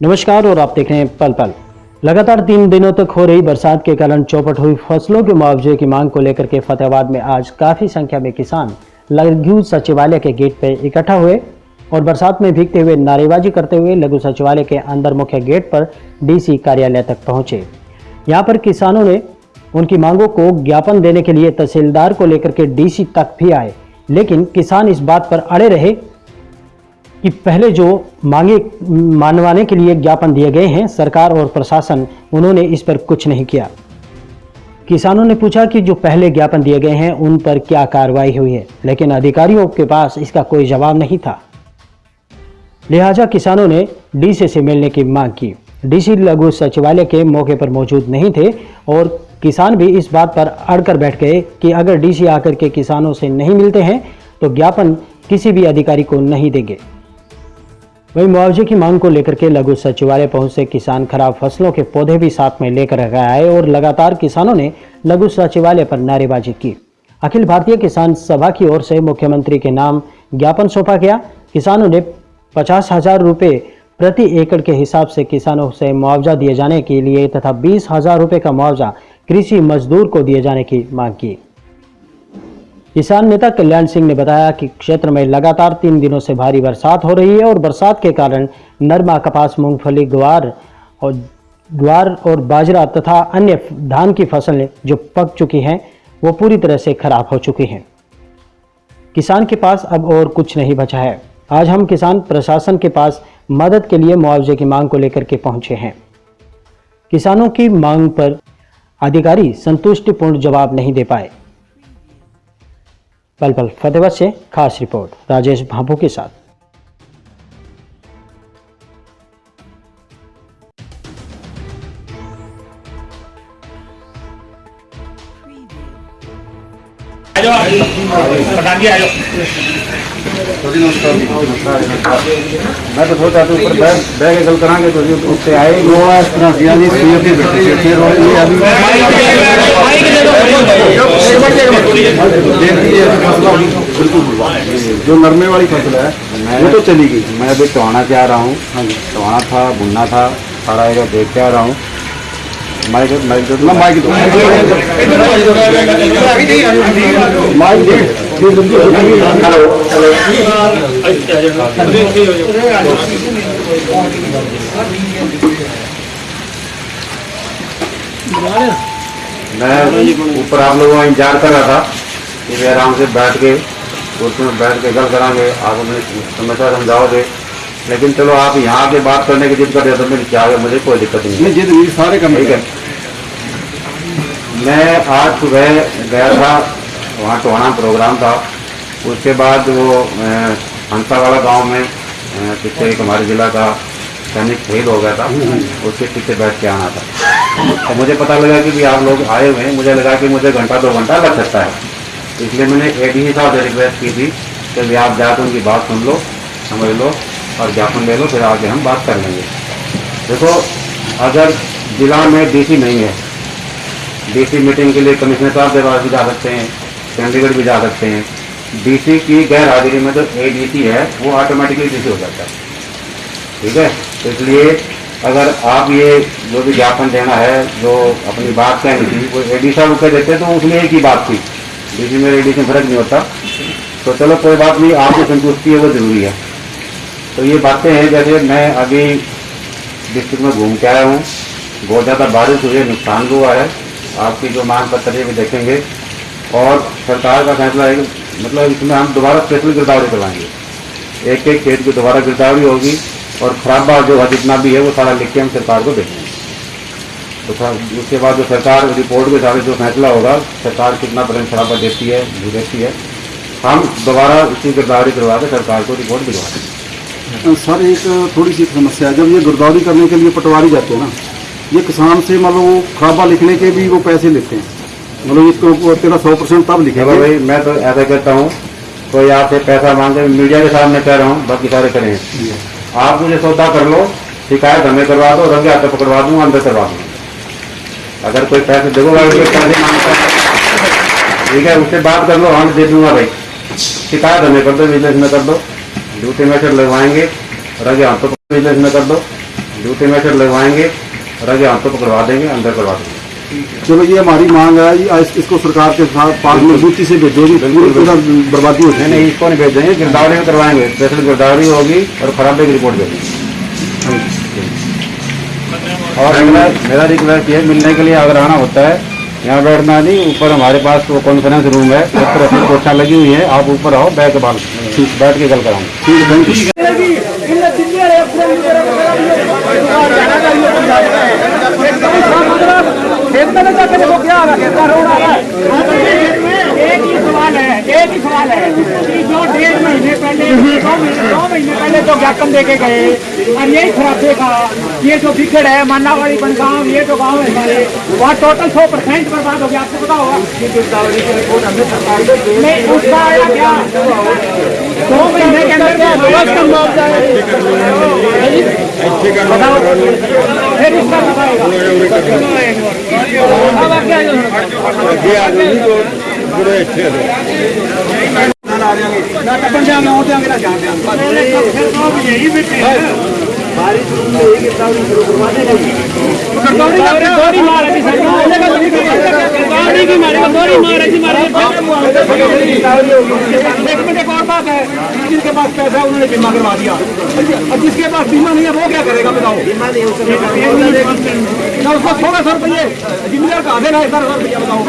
नमस्कार और आप देख रहे हैं पल पल। लगातार तीन दिनों तक हो रही बरसात के कारण चौपट हुई फ़सलों के मुआवजे की मांग को लेकर के फतेहाबाद में आज काफ़ी संख्या में किसान लघु सचिवालय के गेट पर इकट्ठा हुए और बरसात में भीगते हुए नारेबाजी करते हुए लघु सचिवालय के अंदर मुख्य गेट पर डीसी कार्यालय तक पहुँचे। यहाँ पर किसानों ने उनकी मांगों को ज्ञापन देने के लिए तहसीलदार को लेकर के डीसी तक भी आए। लेकिन किसान इस बात पर अड़े रहे कि पहले जो मांगे, मानवाने के लिए ज्ञापन दिए गए हैं, सरकार और प्रशासन, उन्होंने इस पर कुछ नहीं किया। किसानों ने पूछा कि जो पहले ज्ञापन दिए गए हैं, उन पर क्या कार्रवाई हुई है? लेकिन अधिकारियों के पास इसका कोई जवाब नहीं था। लिहाजा किसानों ने डीसी से मिलने की मांग की। डीसी लघु सचिवालय के मौके पर मौजूद नहीं थे और किसान भी इस बात पर अड़कर बैठ गए कि अगर डीसी आकर के किसानों से नहीं मिलते हैं तो ज्ञापन किसी भी अधिकारी को नहीं देंगे। वहीं मुआवजे की मांग को लेकर के लघु सचिवालय पहुँचे किसान खराब फ़सलों के पौधे भी साथ में लेकर आए और लगातार किसानों ने लघु सचिवालय पर नारेबाजी की। अखिल भारतीय किसान सभा की ओर से मुख्यमंत्री के नाम ज्ञापन सौंपा गया। किसानों ने पचास हज़ार रुपये प्रति एकड़ के हिसाब से किसानों से मुआवजा दिए जाने के लिए तथा बीस हज़ार रुपये का मुआवजा कृषि मजदूर को दिए जाने की मांग की। किसान नेता कल्याण सिंह ने बताया कि क्षेत्र में लगातार तीन दिनों से भारी बरसात हो रही है और बरसात के कारण नरमा, कपास, मूंगफली, ग्वार और ग्वार और बाजरा तथा अन्य धान की फ़सलें जो पक चुकी हैं, वो पूरी तरह से खराब हो चुकी हैं। किसान के पास अब और कुछ नहीं बचा है। आज हम किसान प्रशासन के पास मदद के लिए मुआवजे की मांग को लेकर के पहुँचे हैं। किसानों की मांग पर अधिकारी संतुष्टिपूर्ण जवाब नहीं दे पाए। पल पल फतेहबाद से खास रिपोर्ट राजेश भाभू के साथ। जी मैं तो सोचा था ऊपर बैग बैग गल करांगे तो जो उससे आए वो इस तरह से यानी सीएम की बैठे थे फिर अभी बिल्कुल है। जो नरमे वाली फ़सल है वो तो चली गई। मैं अभी टोहाना से आ रहा हूँ। टोहाना था, बुन्ना था, सारा एरिया देख के आ रहा हूँ। माइक माइक दे। ना माइक दो। माइक दे मैं ऊपर आप लोगों का इंतज़ार कर रहा था कि वे आराम से बैठ के उसमें बैठ के गल करांगे। आप हमें समस्या समझाओगे। लेकिन चलो आप यहाँ के बात करने की जिद कर रहे तो मेरी क्या है? मुझे कोई दिक्कत नहीं है। जिद मेरी सारे काम ठीक है। मैं आज सुबह गया था वहाँ टोहाना प्रोग्राम था। उसके बाद वो हंसा वाला गाँव में पीछे एक हमारे जिला का सैनिक शहीद हो गया था। उसके पीछे बैठ के आना था। तो मुझे पता लगा कि भी आप लोग आए हुए हैं। मुझे लगा कि मुझे घंटा दो घंटा लग सकता है। इसलिए मैंने एक ही साहब से रिक्वेस्ट की थी कि भी आप जाकर उनकी बात सुन लो समझ लो। और ज्ञापन ले लो, फिर आगे हम बात कर लेंगे। देखो, अगर जिला में डीसी नहीं है डीसी मीटिंग के लिए कमिश्नर साहब के पास भी जा सकते हैं, चंडीगढ़ भी जा सकते हैं। डीसी की गैर हाजिरी में जो तो एडीसी है, वो ऑटोमेटिकली डीसी हो जाता है। ठीक है? तो इसलिए अगर आप ये जो भी ज्ञापन देना है, जो अपनी बात कहनी थी वो एडी साहब कह देते तो उसमें एक ही बात थी। डीसी में एडी से फ़र्क नहीं होता। तो चलो, कोई बात नहीं आपकी संतुष्टि है वो ज़रूरी है। तो ये बातें हैं, जैसे मैं अभी डिस्ट्रिक्ट में घूम के आया हूँ। बहुत ज़्यादा बारिश हुई है, नुकसान भी हुआ है। आपकी जो मांग पत्र है भी देखेंगे। और सरकार का फैसला है मतलब इसमें हम दोबारा स्पेशल गिरदावरी करवाएँगे। एक एक खेत की दोबारा गिरदावरी होगी और खराब खराबा जो है, जितना भी है, वो सारा लिख के हम सरकार को देखेंगे। तो उसके बाद जो सरकार रिपोर्ट के साथ जो फैसला होगा, सरकार कितना परसेंट खराबा देती है देती है। हम दोबारा इसकी गिरदावरी करवा के सरकार को रिपोर्ट दिलवा देंगे। सर एक थोड़ी सी समस्या है। जब ये गिरदावरी करने के लिए पटवारी जाते हैं ना ये किसान से मतलब वो खराबा लिखने के भी वो पैसे लेते हैं। मतलब इसको तेरा सौ परसेंट तब लिखेंगे। भाई मैं तो ऐसा कहता हूँ कोई आपसे पैसा मांगे मीडिया के सामने कह रहा हूँ बाकी सारे करें। आप मुझे सौदा कर लो शिकायत हमें करवा दो रंगे हाथों पकड़वा दूँगा अंदर करवा दूँ। अगर कोई पैसे देखो पैसे माँगता ठीक है उससे बात कर लो हम दे दूँगा भाई। शिकायत हमें कर दो बिज़नेस में कर दो। ड्यूटी मैसेज लगवाएँगे। रंगे हाथों विजिलेंस में कर दो। जूते में लगवाएँगे। और आगे हाथों को करवा देंगे अंदर करवा देंगे। चलो ये हमारी मांग है। इस- इसको सरकार के साथ पास मजबूती से भेजोगी पूरा बर्बादी हो नहीं इसको नहीं भेजेंगे। गिरदावरी में करवाएँगे। स्पेशल गिरदावरी होगी और खराबे की रिपोर्ट देंगे। और मेरा मेरा रिक्वेस्ट ये मिलने के लिए अगर आना होता है। यहाँ बैठना नहीं, ऊपर हमारे पास वो कॉन्फ्रेंस रूम है ऊपर अपनी कोठा लगी हुई है, आप ऊपर आओ के बाल बैठ के गल यू एक ही सवाल है, एक ही सवाल है। पहले दो महीने पहले जो ज्ञापन दे के गए। और यही खराबे का, ये जो बिगड़ है मानावाड़ी बनगांव ये जो गाँव है हमारे, वहाँ टोटल सौ परसेंट बर्बाद हो गया। आपको पता होगा। उसका आया क्या? दो महीने के अंदर है फिर इसका। जिसके पास पैसा है उन्होंने बीमा करवा दिया और जिसके पास बीमा नहीं है वो क्या करेगा बताओ ना उसको सोलह सौ रुपये जिम्मेदार का आधे ना रुपया बताओ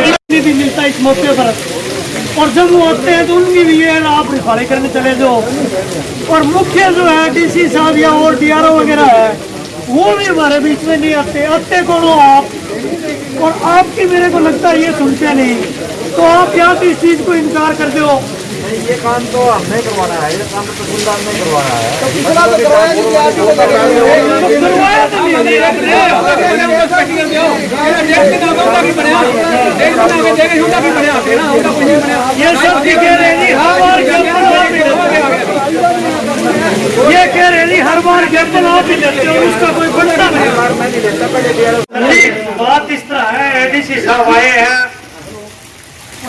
नहीं भी मिलता इस मौके पर। और जब वो आते हैं तो उनकी भी ये आप रिफाड़े करने चले जाओ। और मुख्य जो है डीसी साहब या और डीआरओ वगैरह है वो भी हमारे बीच में नहीं आते। आते कौन हो आप और आपकी मेरे को लगता है ये सुनते नहीं। तो आप क्या तो इस चीज़ को इनकार करते हो ये काम तो हमने करवाना है ये काम तो तहसीलदार ने करवाना है। करवाया तो नहीं ये सब की कह रहे हैं। जी, हर बार ज्ञापन आप ही देते हो। ये कह रहे जी, हर बार ज्ञापन आप ही देते हो उसका कोई बनता नहीं बात इस तरह है एडीसी साहब आए हैं।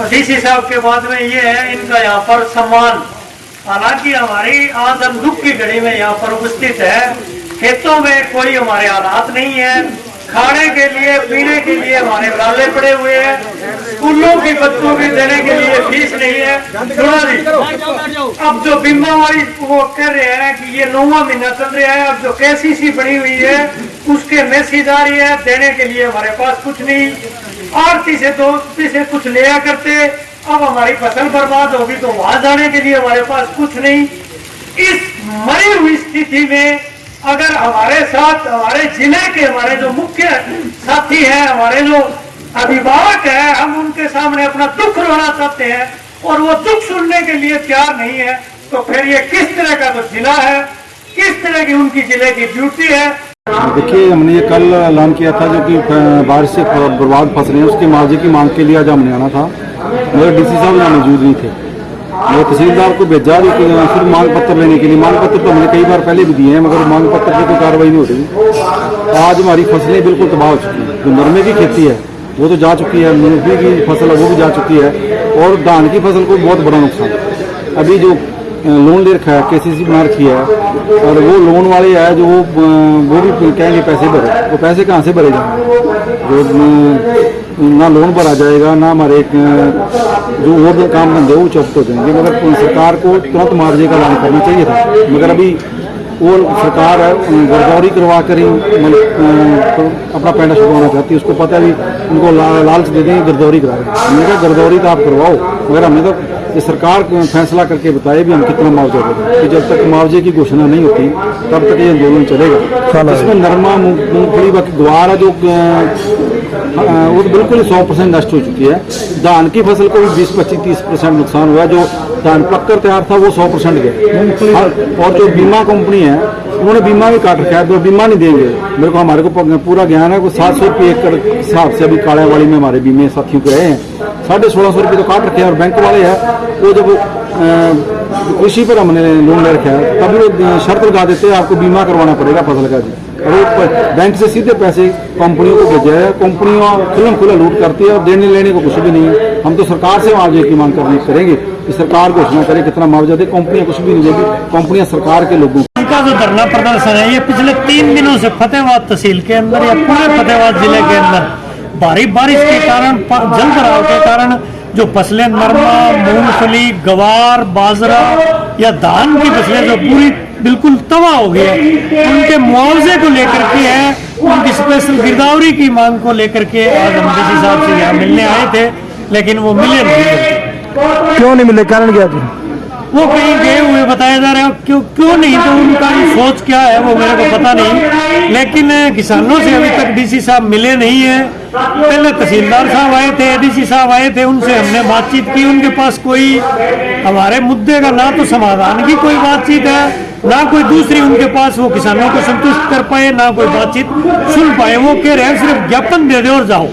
डीसी साहब के बाद में ये है इनका यहाँ पर सम्मान। हालाँकि हमारी आज हम दुख की घड़ी में यहाँ पर उपस्थित है। खेतों में कोई हमारे हालात नहीं है। खाने के लिए, पीने के लिए हमारे नाले पड़े हुए हैं। स्कूलों की बच्चों की देने के लिए फ़ीस नहीं है। सुना जी अब जो बीमा वाली वो कह रहे हैं कि ये नौवा महीना चल रहा है, अब जो केसीसी बनी हुई है, उसके मैसेज आ रही है, देने के लिए हमारे पास कुछ नहीं। आरती से तो से कुछ लिया करते, अब हमारी फ़सल बर्बाद होगी तो वहाँ जाने के लिए हमारे पास कुछ नहीं। इस मरी हुई स्थिति में अगर हमारे साथ, हमारे ज़िले के हमारे जो मुख्य साथी हैं, हमारे जो अभिभावक हैं, हम उनके सामने अपना दुख रोना चाहते हैं और वो दुख सुनने के लिए तैयार नहीं है तो फिर ये किस तरह का जो तो जिला है, किस तरह की उनकी ज़िले की ड्यूटी है? देखिए, हमने ये कल ऐलान किया था जो कि बारिश से बर्बाद फ़सलें, उसके मुआवजे की मांग के लिए आज हमने आना था। मगर डीसी साहब यहाँ मौजूद नहीं थे। मैं तहसीलदार को भेजा कि सिर्फ़ मांग पत्र लेने के लिए। मांग पत्र तो हमने कई बार पहले भी दिए हैं, मगर मांग पत्र पर कोई कार्रवाई नहीं हो रही। आज हमारी फ़सलें बिल्कुल तबाह हो चुकी हैं। जो नरमे की खेती है, वो तो जा चुकी है, मूंगफली की फ़सल है, वो भी जा चुकी है, और धान की फ़सल को बहुत बड़ा नुकसान है। अभी जो लोन ले रखा है के सी सी बना रखी है, और वो लोन वाले है जो वो वो भी कहेंगे पैसे भरे। वो पैसे कहाँ से भरे जाएँगे? जो ना लोन पर आ जाएगा ना हमारे जो और जो काम धंधे वो चौपट हो जाएँगे। मगर सरकार को तुरंत मुआवजे का ऐलान करना चाहिए था। मगर अभी वो सरकार गर्दौरी करवा कर ही मतलब अपना पैंडा छुपाना चाहती है। उसको पता है भी उनको ला, लालच दे दें गिरदौरी करा रहे हैं कहा गिरदौरी तो आप करवाओ। मगर हमें तो ये सरकार फैसला करके बताए भी हम कितना मुआवजा देंगे कि जब तक मुआवजे की घोषणा नहीं होती तब तक ये आंदोलन चलेगा। इसमें नरमा मूंगफली ग्वार है जो वो तो बिल्कुल ही सौ परसेंट नष्ट हो चुकी है। धान की फ़सल को भी बीस पच्चीस तीस परसेंट नुकसान हुआ जो धान पककर तैयार था वो सौ परसेंट गया। और जो बीमा कंपनी है उन्होंने बीमा भी काट रखा है तो बीमा नहीं देंगे। मेरे को हमारे को पूरा ज्ञान है को सात सौ रुपये एकड़ हिसाब से अभी काड़ावाड़ी में हमारे बीमे साथियों के रहे हैं। साढ़े सोलह सौ रुपये तो काट रखे हैं, और बैंक वाले हैं। वो जब कृषि पर हमने लोन ले रखा है तभी वो शर्त लगा देते हैं, आपको बीमा करवाना पड़ेगा फ़सल का जी। और बैंक से सीधे पैसे कंपनियों को भेजा है, कंपनियाँ खुलम खुला लूट करती है, और देने लेने को कुछ भी नहीं है। हम तो सरकार से मुआवजे की मांग करनी, करेंगे कि सरकार घोषणा करे, कितना मुआवजा दे, कंपनियाँ कुछ भी नहीं देगी, कंपनियाँ सरकार के लोगों इनका जो धरना प्रदर्शन है। ये पिछले तीन दिनों से फतेहाबाद तहसील के अंदर या पूरे फतेहाबाद ज़िले के अंदर भारी बारिश के कारण जल भराव के कारण जो फ़सलें नरमा, मूंगफली, गवार, बाजरा या धान की फ़सलें जो पूरी बिल्कुल तबाह हो गई है, उनके मुआवजे को लेकर के है, उनकी स्पेशल गिरदावरी की मांग को लेकर के आज हम डीसी साहब से यहाँ मिलने आए थे, लेकिन वो मिले नहीं। क्यों नहीं मिले? कारण क्या थी? वो कहीं गए हुए बताया जा रहा है, क्यों क्यों नहीं? तो उनका सोच क्या है वो मेरे को पता नहीं। लेकिन किसानों से अभी तक डीसी साहब मिले नहीं है। पहले तहसीलदार साहब आए थे, एडीसी साहब आए थे, उनसे हमने बातचीत की। उनके पास कोई हमारे मुद्दे का ना तो समाधान की कोई बातचीत है। ना कोई दूसरी उनके पास वो किसानों को संतुष्ट कर पाए ना कोई बातचीत सुन पाए। वो कह रहे हैं सिर्फ़ ज्ञापन दे दो और जाओ।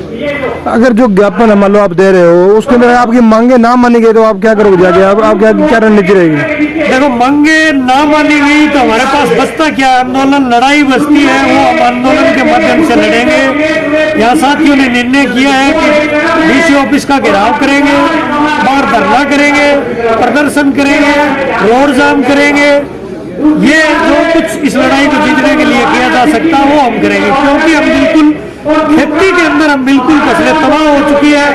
अगर जो ज्ञापन है मान लो आप दे रहे हो उसके अंदर आपकी मांगे ना मानी गई तो आप क्या करोगे जाके? आप, आप क्या क्या रणनीति रहेगी? देखो मांगे ना मानी गई तो हमारे पास बचता क्या आंदोलन लड़ाई बचती है वो हम आंदोलन के माध्यम से लड़ेंगे। यहाँ साथियों ने निर्णय किया है कि डीसी ऑफ़िस का घेराव करेंगे बाहर धरना करेंगे प्रदर्शन करेंगे रोड जाम करेंगे। ये जो कुछ इस लड़ाई को जीतने के लिए किया जा सकता है, वो हम करेंगे, क्योंकि हम बिल्कुल खेती के अंदर हम बिल्कुल फ़सलें तबाह हो चुकी है,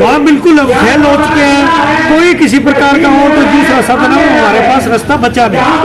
वहाँ बिल्कुल हम फेल हो चुके हैं। कोई किसी प्रकार का हो तो दूसरा साधन हमारे पास रास्ता बचा नहीं